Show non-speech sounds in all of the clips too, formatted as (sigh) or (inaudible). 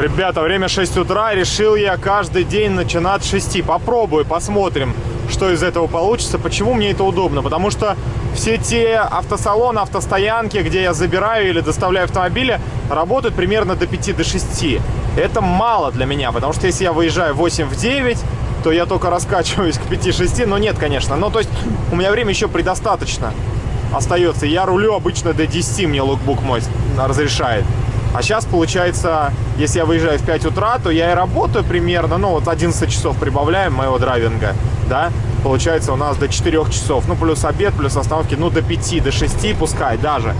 Ребята, время 6 утра. Решил я каждый день начинать с 6. Попробую, посмотрим, что из этого получится. Почему мне это удобно? Потому что все те автосалоны, автостоянки, где я забираю или доставляю автомобили, работают примерно до 5 до 6. Это мало для меня, потому что если я выезжаю 8 в 9, то я только раскачиваюсь к 5-6. Но нет, конечно. Ну, то есть у меня время еще предостаточно остается. Я рулю обычно до 10, мне лукбук мой разрешает. А сейчас, получается, если я выезжаю в 5 утра, то я и работаю примерно, ну, вот 11 часов прибавляем моего драйвинга, да, получается у нас до 4 часов, ну, плюс обед, плюс остановки, ну, до 5, до 6 пускай даже,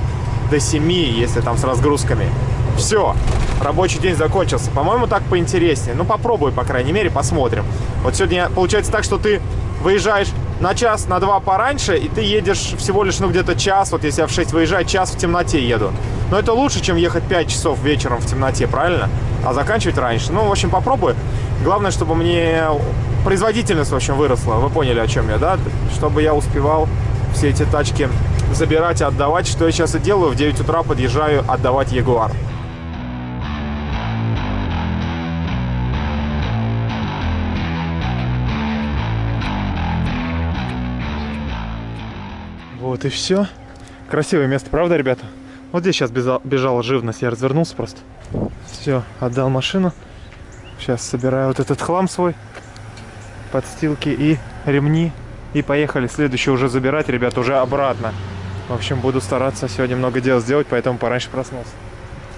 до 7, если там с разгрузками. Все, рабочий день закончился. По-моему, так поинтереснее. Ну, попробуй, по крайней мере, посмотрим. Вот сегодня получается так, что ты выезжаешь на час, на два пораньше, и ты едешь всего лишь, ну, где-то час, вот если я в 6 выезжаю, час в темноте еду. Но это лучше, чем ехать 5 часов вечером в темноте, правильно? А заканчивать раньше. Ну, в общем, попробую. Главное, чтобы мне производительность, в общем, выросла. Вы поняли, о чем я, да? Чтобы я успевал все эти тачки забирать и отдавать, что я сейчас и делаю. В 9 утра подъезжаю отдавать Ягуар. Вот и все. Красивое место, правда, ребята? Вот здесь сейчас бежал, бежала живность, я развернулся просто. Все, отдал машину. Сейчас собираю вот этот хлам свой. Подстилки и ремни. И поехали. Следующий уже забирать, ребят, уже обратно. В общем, буду стараться сегодня много дел сделать, поэтому пораньше проснулся.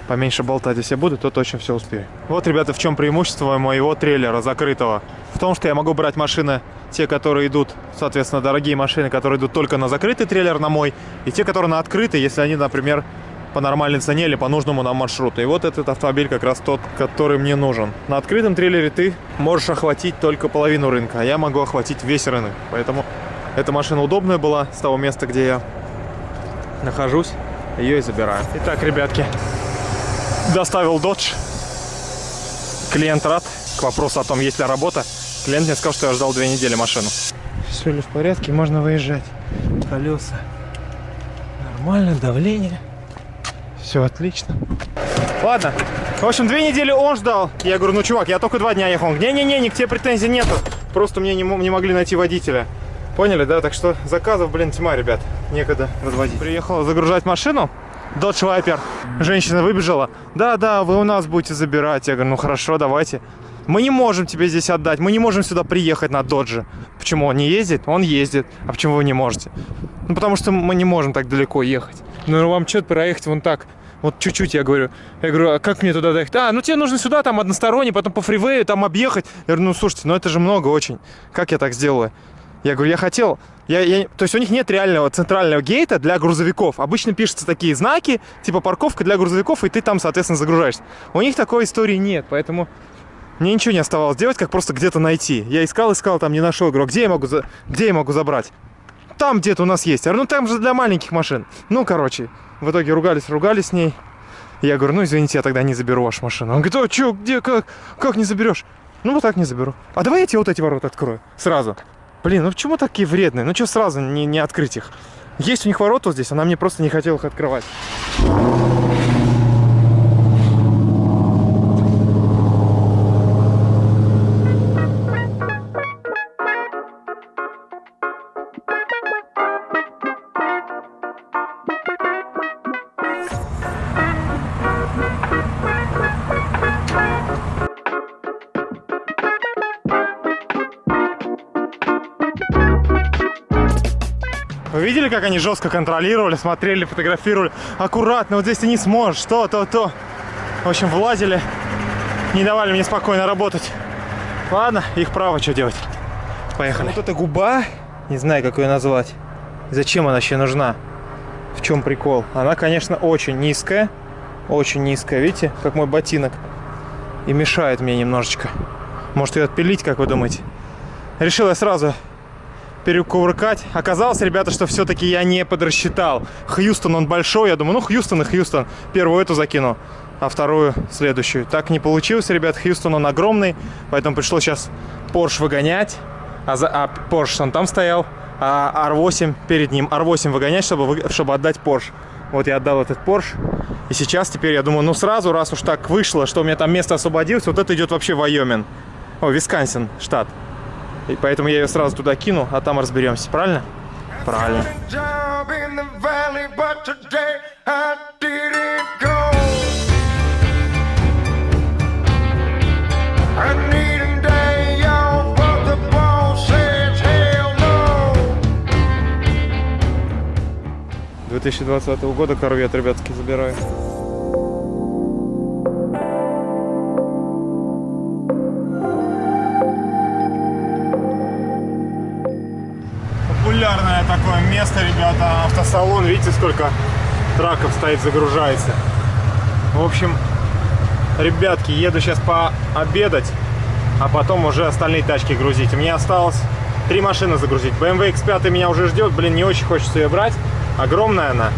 Поменьше болтать, если буду, то точно все успею. Вот, ребята, в чем преимущество моего трейлера закрытого. В том, что я могу брать машины те, которые идут, соответственно, дорогие машины, которые идут только на закрытый трейлер на мой, и те, которые на открытый, если они, например, по нормальной цене или по нужному нам маршруту. И вот этот автомобиль как раз тот, который мне нужен. На открытом трейлере ты можешь охватить только половину рынка, а я могу охватить весь рынок. Поэтому эта машина удобная была с того места, где я нахожусь. Ее и забираю. Итак, ребятки, доставил Dodge. Клиент рад. К вопросу о том, есть ли работа. Клиент мне сказал, что я ждал две недели машину. Все ли в порядке, можно выезжать. Колеса нормально, давление. Все отлично. Ладно. В общем, две недели он ждал. Я говорю, ну, чувак, я только два дня ехал. Не-не-не, ни к тебе претензий нету. Просто мне не, не могли найти водителя. Поняли, да? Так что заказов, блин, тьма, ребят. Некогда разводить. Приехала загружать машину. Dodge Viper. Женщина выбежала. Да-да, вы у нас будете забирать. Я говорю, ну хорошо, давайте. Мы не можем тебе здесь отдать. Мы не можем сюда приехать на Додже. Почему? Он не ездит? Он ездит. А почему вы не можете? Ну, потому что мы не можем так далеко ехать. Ну, вам что-то проехать вон так. Вот чуть-чуть, я говорю. Я говорю, а как мне туда доехать? А, ну тебе нужно сюда, там односторонний, потом по фривею, там объехать. Я говорю, ну слушайте, ну это же много очень. Как я так сделаю? Я говорю, я хотел... Я, я, то есть у них нет реального центрального гейта для грузовиков. Обычно пишутся такие знаки, типа парковка для грузовиков, и ты там, соответственно, загружаешься. У них такой истории нет, поэтому мне ничего не оставалось делать, как просто где-то найти. Я искал, искал, там не нашел. Говорю, где я могу, за... где я могу забрать? Там где-то у нас есть. Я говорю, ну там же для маленьких машин. Ну, короче, в итоге ругались, ругались с ней. Я говорю, ну извините, я тогда не заберу вашу машину. Он говорит, а что, где, как, как не заберешь? Ну вот так не заберу. А давай я тебе вот эти ворота открою сразу. Блин, ну почему такие вредные? Ну что сразу не, не открыть их? Есть у них ворота здесь, она мне просто не хотела их открывать. Вы видели, как они жестко контролировали, смотрели, фотографировали? Аккуратно, вот здесь ты не сможешь, то, то, то. В общем, влазили, не давали мне спокойно работать. Ладно, их право, что делать. Поехали. Вот эта губа, не знаю, как ее назвать. Зачем она вообще нужна? В чем прикол? Она, конечно, очень низкая. Очень низкая, видите, как мой ботинок. И мешает мне немножечко. Может ее отпилить, как вы думаете? Решил я сразу перекувыркать. Оказалось, ребята, что все-таки я не подрасчитал. Хьюстон, он большой. Я думаю, ну, Хьюстон и Хьюстон. Первую эту закину, а вторую следующую. Так не получилось, ребят. Хьюстон, он огромный. Поэтому пришлось сейчас Porsche выгонять. А, за, а он там стоял. А R8 перед ним. R8 выгонять, чтобы, чтобы отдать Porsche. Вот я отдал этот Porsche. И сейчас теперь я думаю, ну сразу, раз уж так вышло, что у меня там место освободилось, вот это идет вообще Вайомин. О, Висконсин, штат. И поэтому я ее сразу туда кину, а там разберемся. Правильно? Правильно. job in the valley, but today I такое место, ребята, автосалон. Видите, сколько траков стоит, загружается. В общем, ребятки, еду сейчас пообедать, а потом уже остальные тачки грузить. У меня осталось три машины загрузить. BMW X5 меня уже ждет, блин, не очень хочется ее брать. Огромная она,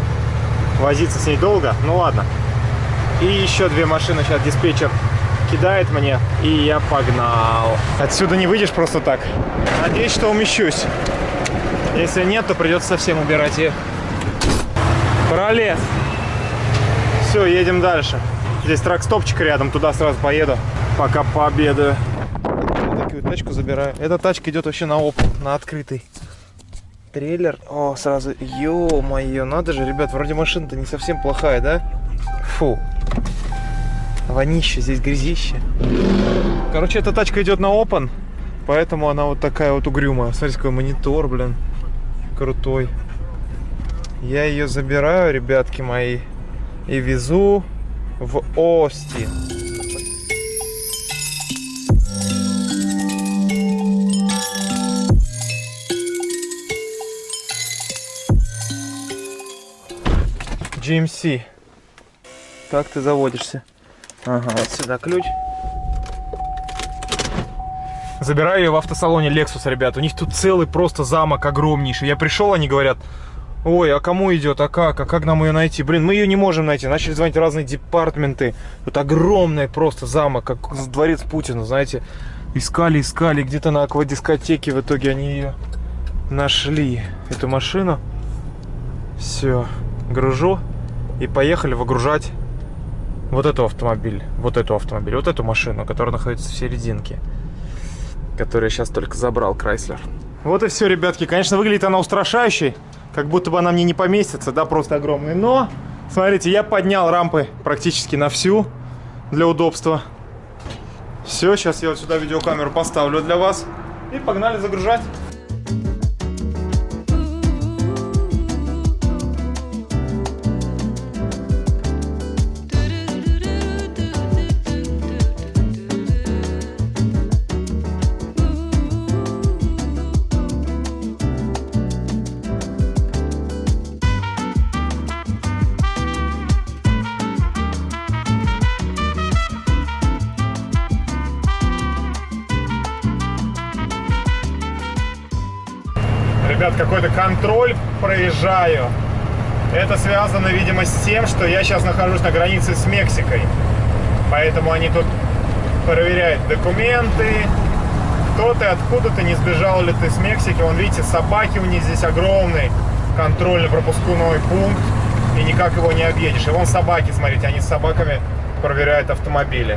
возиться с ней долго, ну ладно. И еще две машины сейчас диспетчер кидает мне, и я погнал. Отсюда не выйдешь просто так. Надеюсь, что умещусь. Если нет, то придется совсем убирать их. Пролез. Все, едем дальше. Здесь трак-стопчик рядом, туда сразу поеду, пока пообедаю. Такую тачку забираю. Эта тачка идет вообще на оп, на открытый. Трейлер. О, сразу. Ё-моё, надо же, ребят, вроде машина-то не совсем плохая, да? Фу. Вонище, здесь грязище. Короче, эта тачка идет на open, поэтому она вот такая вот угрюмая. Смотрите, какой монитор, блин. Крутой. Я ее забираю, ребятки мои, и везу в Остин. GMC. Как ты заводишься? Ага, вот сюда ключ. Забираю ее в автосалоне Lexus, ребят. У них тут целый просто замок огромнейший. Я пришел, они говорят, ой, а кому идет, а как, а как нам ее найти? Блин, мы ее не можем найти. Начали звонить разные департменты. Тут огромный просто замок, как дворец Путина, знаете. Искали, искали, где-то на аквадискотеке. В итоге они ее нашли, эту машину. Все, гружу. И поехали выгружать вот эту автомобиль, вот эту автомобиль, вот эту машину, которая находится в серединке, которую я сейчас только забрал, Крайслер. Вот и все, ребятки. Конечно, выглядит она устрашающей, как будто бы она мне не поместится, да, просто огромный. Но, смотрите, я поднял рампы практически на всю для удобства. Все, сейчас я вот сюда видеокамеру поставлю для вас. И погнали загружать. Ребят, какой-то контроль проезжаю. Это связано, видимо, с тем, что я сейчас нахожусь на границе с Мексикой. Поэтому они тут проверяют документы. Кто ты, откуда ты, не сбежал ли ты с Мексики. Вон, видите, собаки у них здесь огромный контрольно-пропускной пункт. И никак его не объедешь. И вон собаки, смотрите, они с собаками проверяют автомобили.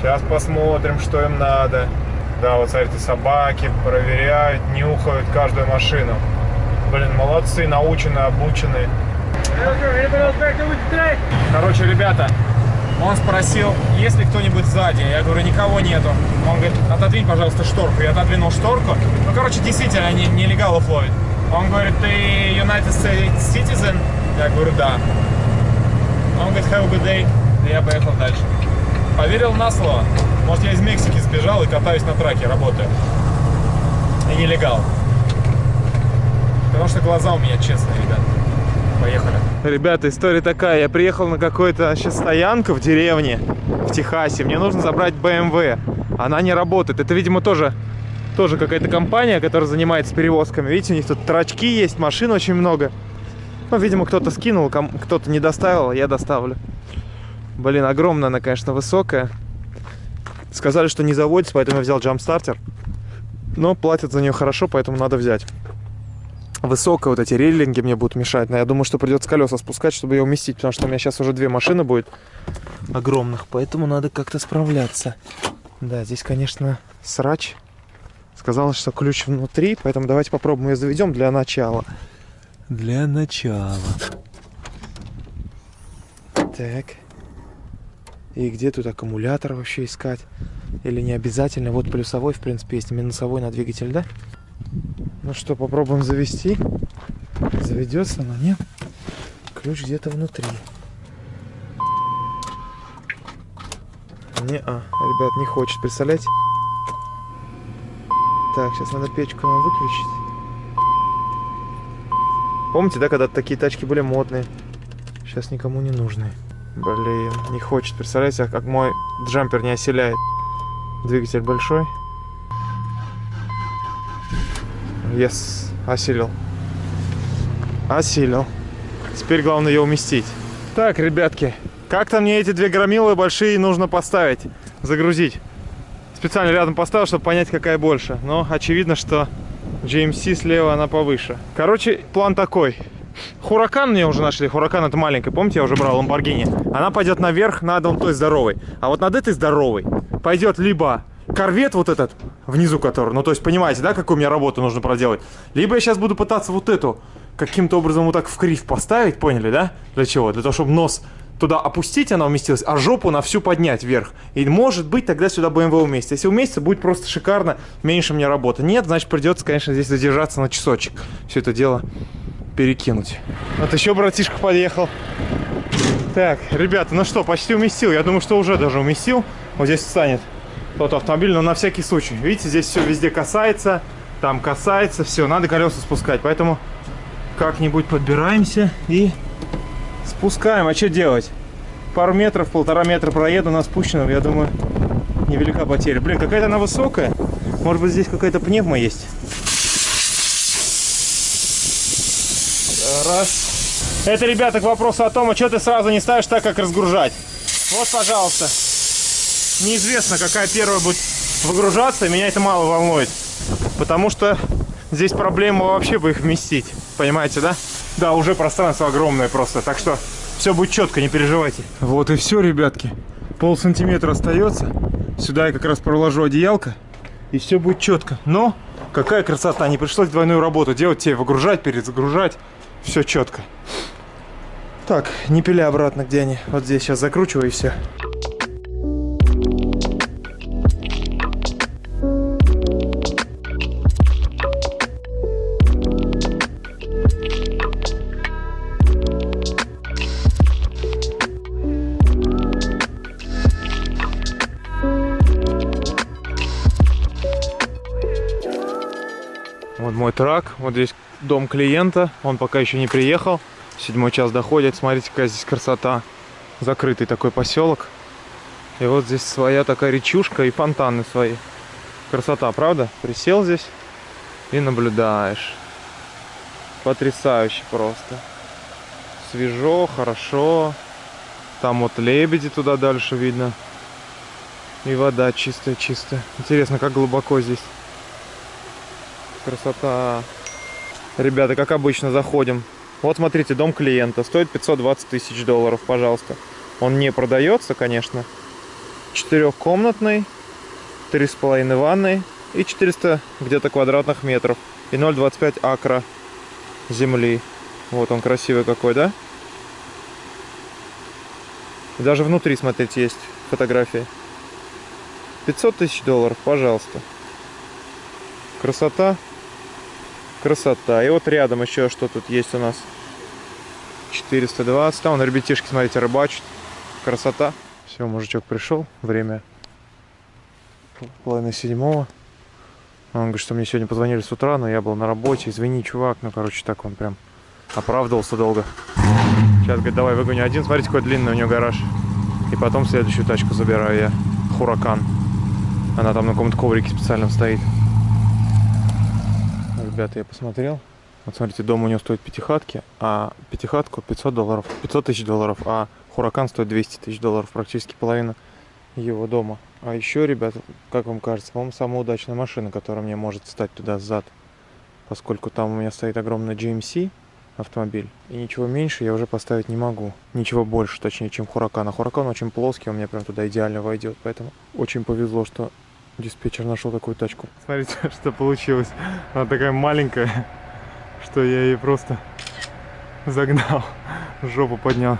Сейчас посмотрим, что им надо. Да, вот смотрите, собаки проверяют, нюхают каждую машину. Блин, молодцы, научены, обучены. Короче, ребята, он спросил, есть ли кто-нибудь сзади. Я говорю, никого нету. Он говорит, отодвинь, пожалуйста, шторку. Я отодвинул шторку. Ну, короче, действительно, они нелегалов ловят. Он говорит, ты United States citizen? Я говорю, да. Он говорит, have a good day. И я поехал дальше. Поверил на слово. Может, я из Мексики сбежал и катаюсь на траке, работаю. И нелегал. Потому что глаза у меня честные, ребят. Поехали. Ребята, история такая. Я приехал на какую-то сейчас стоянку в деревне, в Техасе. Мне нужно забрать BMW. Она не работает. Это, видимо, тоже, тоже какая-то компания, которая занимается перевозками. Видите, у них тут трачки есть, машин очень много. Ну, видимо, кто-то скинул, кто-то не доставил, я доставлю. Блин, огромная она, конечно, высокая. Сказали, что не заводится, поэтому я взял джамстартер. Но платят за нее хорошо, поэтому надо взять. высокая, вот эти рейлинги мне будут мешать. Но я думаю, что придется колеса спускать, чтобы ее уместить, потому что у меня сейчас уже две машины будет огромных, поэтому надо как-то справляться. Да, здесь, конечно, срач. Сказала, что ключ внутри, поэтому давайте попробуем ее заведем для начала. Для начала. Так. И где тут аккумулятор вообще искать? Или не обязательно? Вот плюсовой, в принципе, есть минусовой на двигатель, да? Ну что, попробуем завести. Заведется, но нет. Ключ где-то внутри. Не, а, ребят, не хочет, представляете? Так, сейчас надо печку нам выключить. Помните, да, когда такие тачки были модные? Сейчас никому не нужны. Блин, не хочет. Представляете, как мой джампер не оселяет. Двигатель большой. Yes, осилил. Осилил. Теперь главное ее уместить. Так, ребятки, как-то мне эти две громилы большие нужно поставить, загрузить. Специально рядом поставил, чтобы понять, какая больше. Но очевидно, что GMC слева она повыше. Короче, план такой. Хуракан мне уже нашли. Хуракан это маленькая. Помните, я уже брал Ламборгини? Она пойдет наверх над вон той здоровой. А вот над этой здоровой пойдет либо корвет вот этот, внизу который. Ну, то есть, понимаете, да, какую мне работу нужно проделать? Либо я сейчас буду пытаться вот эту каким-то образом вот так в крив поставить, поняли, да? Для чего? Для того, чтобы нос туда опустить, она уместилась, а жопу на всю поднять вверх. И может быть тогда сюда BMW уместится. Если уместится, будет просто шикарно, меньше мне работы. Нет, значит придется, конечно, здесь задержаться на часочек. Все это дело перекинуть. Вот еще братишка подъехал. Так, ребята, ну что, почти уместил. Я думаю, что уже даже уместил. Вот здесь встанет тот автомобиль, но на всякий случай. Видите, здесь все везде касается, там касается, все, надо колеса спускать. Поэтому как-нибудь подбираемся и спускаем. А что делать? Пару метров, полтора метра проеду на спущенном, я думаю, невелика потеря. Блин, какая-то она высокая. Может быть, здесь какая-то пневма есть. Раз. Это, ребята, к вопросу о том, а что ты сразу не ставишь так, как разгружать. Вот, пожалуйста. Неизвестно, какая первая будет выгружаться, меня это мало волнует. Потому что здесь проблема вообще бы их вместить. Понимаете, да? Да, уже пространство огромное просто. Так что все будет четко, не переживайте. Вот и все, ребятки. Пол сантиметра остается. Сюда я как раз проложу одеялко. И все будет четко. Но какая красота. Не пришлось двойную работу делать. Тебе выгружать, перезагружать. Все четко. Так, не пиля обратно, где они. Вот здесь сейчас закручиваю и все. Вот мой трак, вот здесь дом клиента, он пока еще не приехал. Седьмой час доходит, смотрите, какая здесь красота. Закрытый такой поселок. И вот здесь своя такая речушка и фонтаны свои. Красота, правда? Присел здесь и наблюдаешь. Потрясающе просто. Свежо, хорошо. Там вот лебеди туда дальше видно. И вода чистая-чистая. Интересно, как глубоко здесь. Красота. Ребята, как обычно, заходим. Вот смотрите, дом клиента. Стоит 520 тысяч долларов, пожалуйста. Он не продается, конечно. Четырехкомнатный, три с половиной ванной и 400 где-то квадратных метров. И 0,25 акра земли. Вот он красивый какой, да? Даже внутри, смотрите, есть фотографии. 500 тысяч долларов, пожалуйста. Красота. Красота. И вот рядом еще что тут есть у нас. 420. Там вон ребятишки, смотрите, рыбачат. Красота. Все, мужичок пришел. Время половина седьмого. Он говорит, что мне сегодня позвонили с утра, но я был на работе. Извини, чувак. Ну, короче, так он прям оправдывался долго. Сейчас, говорит, давай выгоню один. Смотрите, какой длинный у него гараж. И потом следующую тачку забираю я. Хуракан. Она там на каком-то коврике специальном стоит. Ребята, я посмотрел. Вот смотрите, дом у него стоит пятихатки, а пятихатку 500 долларов, 500 тысяч долларов, а Хуракан стоит 200 тысяч долларов, практически половина его дома. А еще, ребята, как вам кажется, по-моему, самая удачная машина, которая мне может встать туда сзад. поскольку там у меня стоит огромный GMC автомобиль. И ничего меньше я уже поставить не могу. Ничего больше, точнее, чем Хуракан. А Хуракан очень плоский, он мне прям туда идеально войдет. Поэтому очень повезло, что диспетчер нашел такую тачку. Смотрите, (laughs) что получилось. Она такая маленькая, что я ее просто загнал, жопу поднял.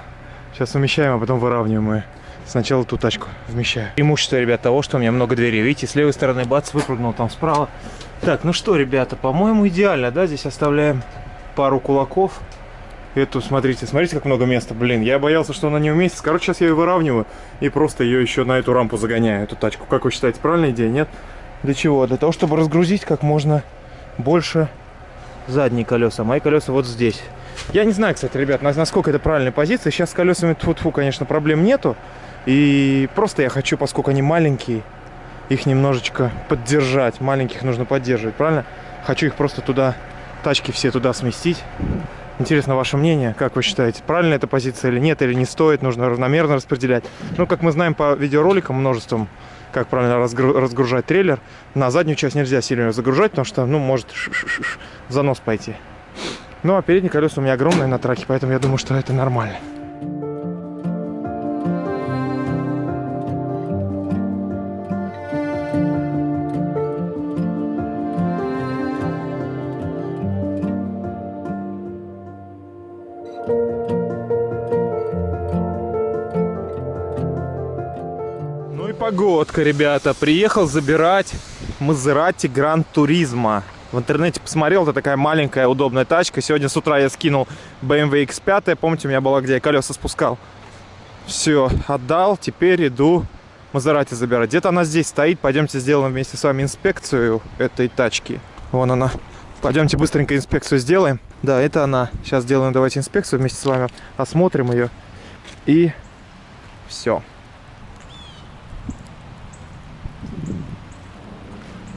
Сейчас умещаем, а потом выравниваем ее. Сначала ту тачку вмещаю. Преимущество, ребят, того, что у меня много дверей. Видите, с левой стороны бац, выпрыгнул там справа. Так, ну что, ребята, по-моему, идеально, да? Здесь оставляем пару кулаков. Эту, смотрите, смотрите, как много места. Блин, я боялся, что она не уместится. Короче, сейчас я ее выравниваю и просто ее еще на эту рампу загоняю, эту тачку. Как вы считаете, правильная идея? Нет? Для чего? Для того, чтобы разгрузить как можно больше задние колеса. Мои колеса вот здесь. Я не знаю, кстати, ребят, насколько это правильная позиция. Сейчас с колесами, тьфу -тьфу, конечно, проблем нету. И просто я хочу, поскольку они маленькие, их немножечко поддержать. Маленьких нужно поддерживать, правильно? Хочу их просто туда, тачки все туда сместить. Интересно ваше мнение, как вы считаете, правильная эта позиция или нет, или не стоит, нужно равномерно распределять. Ну, как мы знаем по видеороликам множеством, как правильно разгру разгружать трейлер, на заднюю часть нельзя сильно загружать, потому что, ну, может занос пойти. Ну, а передние колеса у меня огромные на траке, поэтому я думаю, что это нормально. И погодка, ребята. Приехал забирать Мазерати Гранд Туризма. В интернете посмотрел, это такая маленькая удобная тачка. Сегодня с утра я скинул BMW X5. Помните, у меня была, где я колеса спускал. Все, отдал. Теперь иду Мазерати забирать. Где-то она здесь стоит. Пойдемте сделаем вместе с вами инспекцию этой тачки. Вон она. Пойдемте быстренько инспекцию сделаем. Да, это она. Сейчас сделаем давайте инспекцию вместе с вами. Осмотрим ее. И все.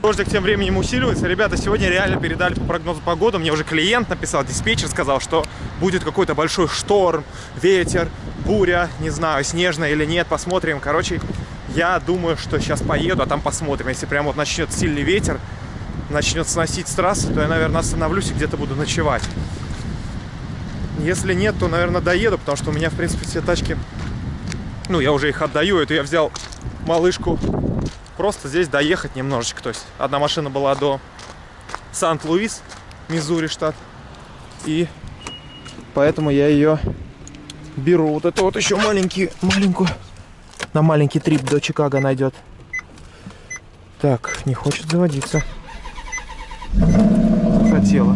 Дождик тем временем усиливается. Ребята, сегодня реально передали по прогнозу погоды. Мне уже клиент написал, диспетчер сказал, что будет какой-то большой шторм, ветер, буря, не знаю, снежная или нет, посмотрим. Короче, я думаю, что сейчас поеду, а там посмотрим. Если прям вот начнет сильный ветер, начнет сносить с трассы, то я, наверное, остановлюсь и где-то буду ночевать. Если нет, то, наверное, доеду, потому что у меня, в принципе, все тачки... Ну, я уже их отдаю. Это я взял малышку просто здесь доехать немножечко. То есть одна машина была до Сант-Луис, Миссури штат. И поэтому я ее беру. Вот это вот еще маленький, маленькую. На маленький трип до Чикаго найдет. Так, не хочет заводиться. Хотела.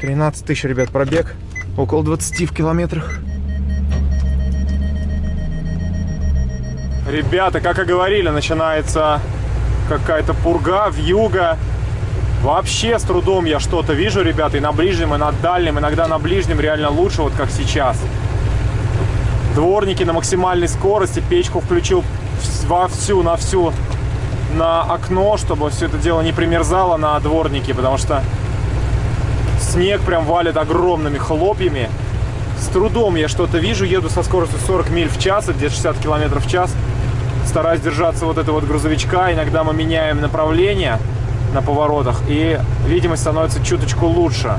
13 тысяч, ребят, пробег. Около 20 в километрах. Ребята, как и говорили, начинается какая-то пурга, вьюга. Вообще с трудом я что-то вижу, ребята, и на ближнем, и на дальнем. Иногда на ближнем реально лучше, вот как сейчас. Дворники на максимальной скорости, печку включил во всю, на всю, на окно, чтобы все это дело не примерзало на дворнике, потому что снег прям валит огромными хлопьями. С трудом я что-то вижу, еду со скоростью 40 миль в час, где-то 60 километров в час стараюсь держаться вот этого вот грузовичка. Иногда мы меняем направление на поворотах, и видимость становится чуточку лучше.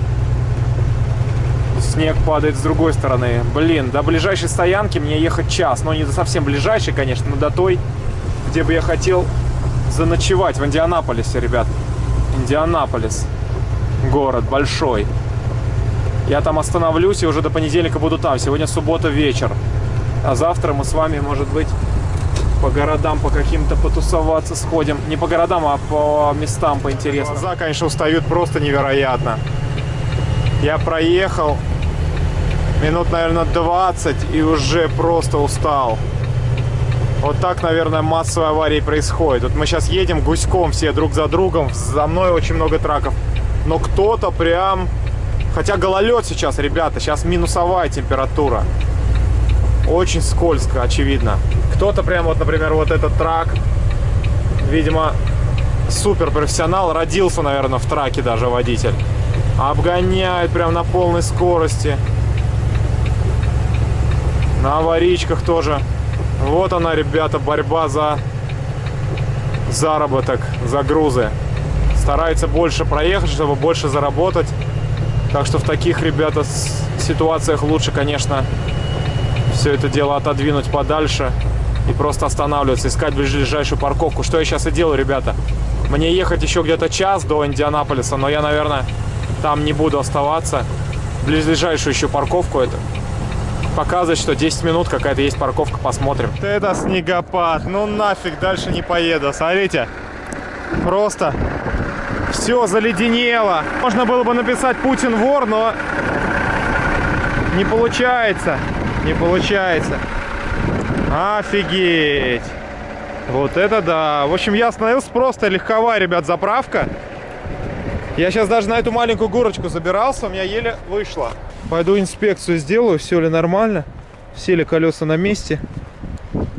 Снег падает с другой стороны. Блин, до ближайшей стоянки мне ехать час. Но не до совсем ближайшей, конечно, но до той, где бы я хотел заночевать. В Индианаполисе, ребят. Индианаполис. Город большой. Я там остановлюсь и уже до понедельника буду там. Сегодня суббота вечер. А завтра мы с вами, может быть, по городам по каким-то потусоваться сходим. Не по городам, а по местам поинтересно. Глаза, конечно, устают просто невероятно. Я проехал минут, наверное, 20 и уже просто устал. Вот так, наверное, массовые аварии происходят. Вот мы сейчас едем гуськом все друг за другом. За мной очень много траков. Но кто-то прям... Хотя гололед сейчас, ребята. Сейчас минусовая температура. Очень скользко, очевидно. Кто-то прям вот, например, вот этот трак, видимо, супер профессионал, родился, наверное, в траке даже водитель. Обгоняет прям на полной скорости. На аварийках тоже. Вот она, ребята, борьба за заработок, за грузы. стараются больше проехать, чтобы больше заработать. Так что в таких, ребята, ситуациях лучше, конечно, все это дело отодвинуть подальше и просто останавливаться, искать ближайшую парковку. Что я сейчас и делаю, ребята. Мне ехать еще где-то час до Индианаполиса, но я, наверное, там не буду оставаться. Ближайшую еще парковку это показывает, что 10 минут какая-то есть парковка, посмотрим. Это снегопад, ну нафиг, дальше не поеду. Смотрите, просто все заледенело. Можно было бы написать Путин вор, но не получается. Не получается. Офигеть. Вот это да. В общем, я остановился просто легковая, ребят, заправка. Я сейчас даже на эту маленькую горочку забирался, у меня еле вышло. Пойду инспекцию сделаю, все ли нормально, все ли колеса на месте,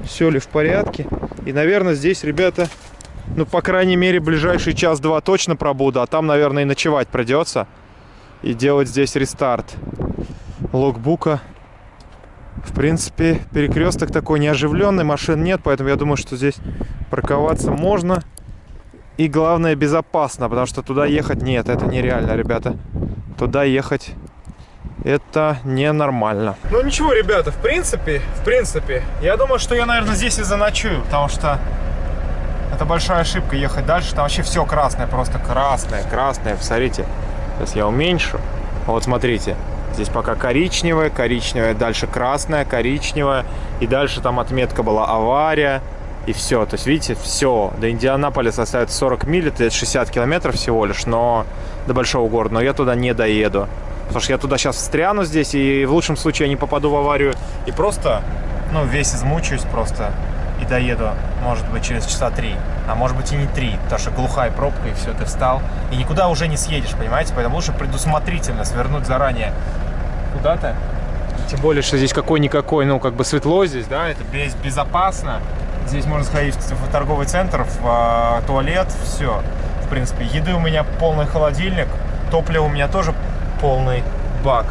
все ли в порядке. И, наверное, здесь, ребята, ну, по крайней мере, ближайший час-два точно пробуду, а там, наверное, и ночевать придется. И делать здесь рестарт логбука. В принципе, перекресток такой неоживленный, машин нет, поэтому я думаю, что здесь парковаться можно. И главное, безопасно, потому что туда ехать нет, это нереально, ребята. Туда ехать это ненормально. Ну ничего, ребята, в принципе, в принципе, я думаю, что я, наверное, здесь и заночую, потому что это большая ошибка ехать дальше. Там вообще все красное, просто красное, красное. Посмотрите, сейчас я уменьшу. Вот смотрите, здесь пока коричневое, коричневое, дальше красное, коричневое. И дальше там отметка была авария. И все, то есть видите, все, до Индианаполиса остается 40 миль, это 60 километров всего лишь, но до большого города, но я туда не доеду. Потому что я туда сейчас встряну здесь, и в лучшем случае я не попаду в аварию. И просто, ну, весь измучаюсь просто и доеду, может быть, через часа три. А может быть и не три, потому что глухая пробка, и все, ты встал. И никуда уже не съедешь, понимаете? Поэтому лучше предусмотрительно свернуть заранее куда-то. Тем более, что здесь какой-никакой, ну, как бы светло здесь, да, это без, безопасно. Здесь можно сходить в, торговый центр, в а, туалет, все. В принципе, еды у меня полный холодильник, топлива у меня тоже полный бак,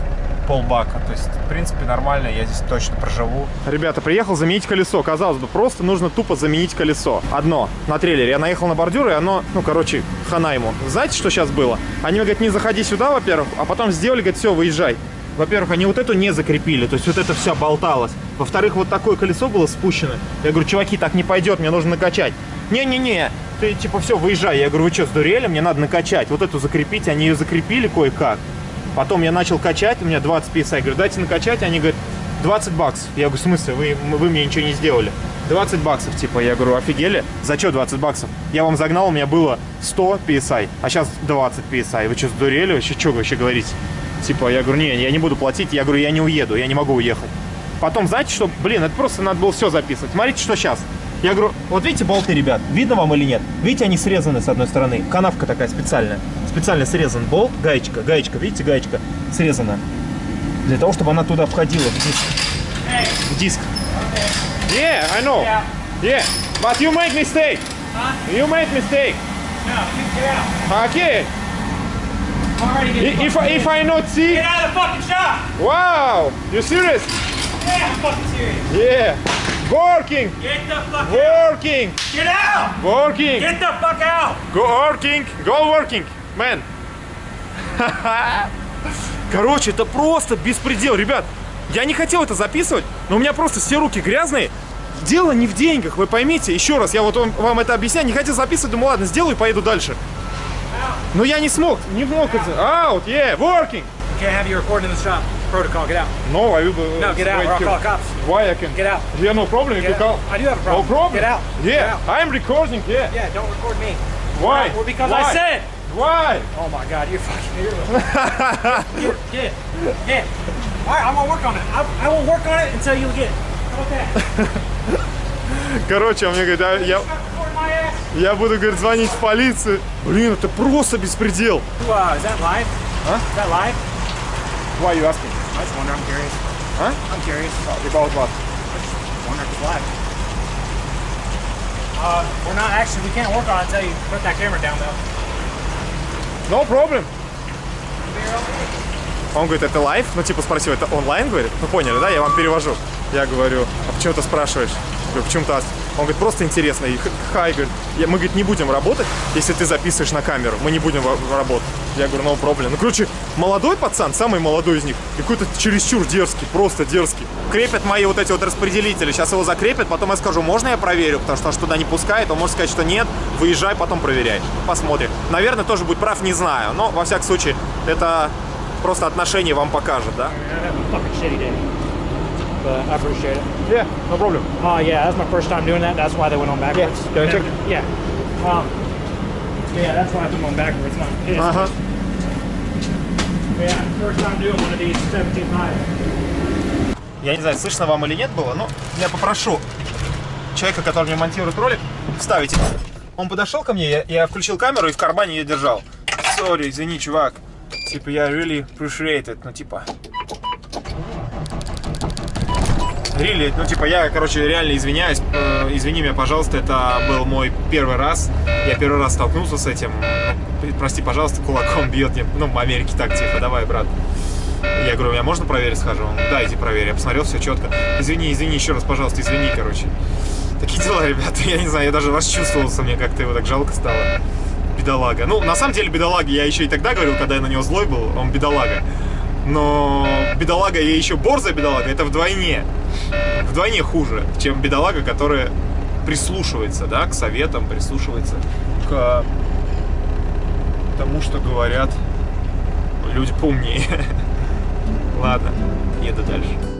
полбака. То есть, в принципе, нормально, я здесь точно проживу. Ребята, приехал заменить колесо. Казалось бы, просто нужно тупо заменить колесо. Одно, на трейлере. Я наехал на бордюр, и оно, ну, короче, хана ему. Знаете, что сейчас было? Они мне говорят, не заходи сюда, во-первых, а потом сделали, говорят, все, выезжай. Во-первых, они вот эту не закрепили, то есть вот это все болталось. Во-вторых, вот такое колесо было спущено. Я говорю, чуваки, так не пойдет, мне нужно накачать. Не-не-не, ты типа все, выезжай. Я говорю, вы что, сдурели? Мне надо накачать. Вот эту закрепить, они ее закрепили кое-как. Потом я начал качать, у меня 20 PSI. Я говорю, дайте накачать. Они говорят, 20 баксов. Я говорю, в смысле, вы, вы мне ничего не сделали? 20 баксов, типа, я говорю, офигели? За что 20 баксов? Я вам загнал, у меня было 100 PSI, а сейчас 20 PSI. Вы что, сдурели? Вообще, что вы вообще говорите? Типа, я говорю, не, я не буду платить. Я говорю, я не уеду, я не могу уехать. Потом, знаете что, блин, это просто надо было все записывать. Смотрите, что сейчас. Я говорю, вот видите болты, ребят, видно вам или нет? Видите, они срезаны с одной стороны. Канавка такая специальная. Специально срезан болт, гаечка, гаечка, видите, гаечка срезана. Для того, чтобы она туда входила, в диск. В диск. Yeah, I know. Yeah, but you make mistake. You make mistake. Okay. I'm already I- getting If, I- if I not see, Get out of the fucking shop! wow, you serious? Yeah, I'm fucking serious. Yeah, working, Get the fuck out! working, Get out! working, Get the fuck out! go working, go working, man. (laughs) Короче, это просто беспредел, ребят. Я не хотел это записывать, но у меня просто все руки грязные. Дело не в деньгах, вы поймите. Еще раз, я вот вам, вам это объясняю, не хотел записывать, думаю, ладно, сделаю и поеду дальше. Но я не смог, не смог это. Out, yeah, working. Can't have you recording in the shop. Protocol, get out. No, I will. uh, No, get out or I'll call cops. Why I can? Get out. Yeah, no problem. If you call. I do have a No problem. problem. Get out. Yeah, Get out. I'm recording. Yeah. Yeah, don't record me. Why? Well, because Why? I said. Why? Oh my god, you're fucking here. Get, get, get. All right, I'm gonna work on it. I, I will work on it until you get. How about that? Короче, он мне говорит, а я, Stop recording my ass. Я буду, говорит, звонить в полицию. Блин, это просто беспредел. Wow, is that live? Huh? Is that live? Why you asking? I just wonder. I'm curious. Huh? I'm curious. About what? wonder if it's live. Uh, we're not actually. We can't work on it until you put that camera down, though. No problem. Он говорит, это live? Ну, типа, спросил, это онлайн, говорит? Ну, поняли, да? Я вам перевожу. Я говорю, а почему ты спрашиваешь? Говорю, почему Тасс? Он говорит, просто интересно. И хай, говорит, «Я- мы, говорит, не будем работать, если ты записываешь на камеру. Мы не будем работать. Я говорю, ну, проблем. Ну, короче, молодой пацан, самый молодой из них, какой-то чересчур дерзкий, просто дерзкий. Крепят мои вот эти вот распределители. Сейчас его закрепят, потом я скажу, можно я проверю, потому что он ж туда не пускает. Он может сказать, что нет, выезжай, потом проверяй. Посмотрим. Наверное, тоже будет прав, не знаю. Но, во всяком случае, это просто отношение вам покажет, да? But I appreciate it. Yeah, no problem. Oh yeah, that's my first time doing that. That's why they went on backwards. Yeah, I check? Yeah. Um, yeah, that's why I put them on backwards. Not pissed. Ага. Yeah, first time doing one of these 17 miles. Я не знаю, слышно вам или нет было, но я попрошу человека, который мне монтирует ролик, вставить. Он подошел ко мне, я, я включил камеру и в кармане ее держал. Сори, извини, чувак. Типа, я really appreciate it. Ну, типа... Really, ну, типа, я, короче, реально извиняюсь. Э, извини меня, пожалуйста, это был мой первый раз. Я первый раз столкнулся с этим. Ну, прости, пожалуйста, кулаком бьет мне. Ну, в Америке так, типа, давай, брат. Я говорю, меня можно проверить, схожу? Он, да, иди проверь. Я посмотрел, все четко. Извини, извини, еще раз, пожалуйста, извини, короче. Такие дела, ребята, (laughs) я не знаю, я даже расчувствовался, мне как-то его так жалко стало. Бедолага. Ну, на самом деле, бедолага, я еще и тогда говорил, когда я на него злой был, он бедолага. Но бедолага и еще борзая бедолага, это вдвойне, вдвойне хуже, чем бедолага, которая прислушивается, да, к советам, прислушивается к тому, что говорят люди поумнее. (laughs) Ладно, еду дальше.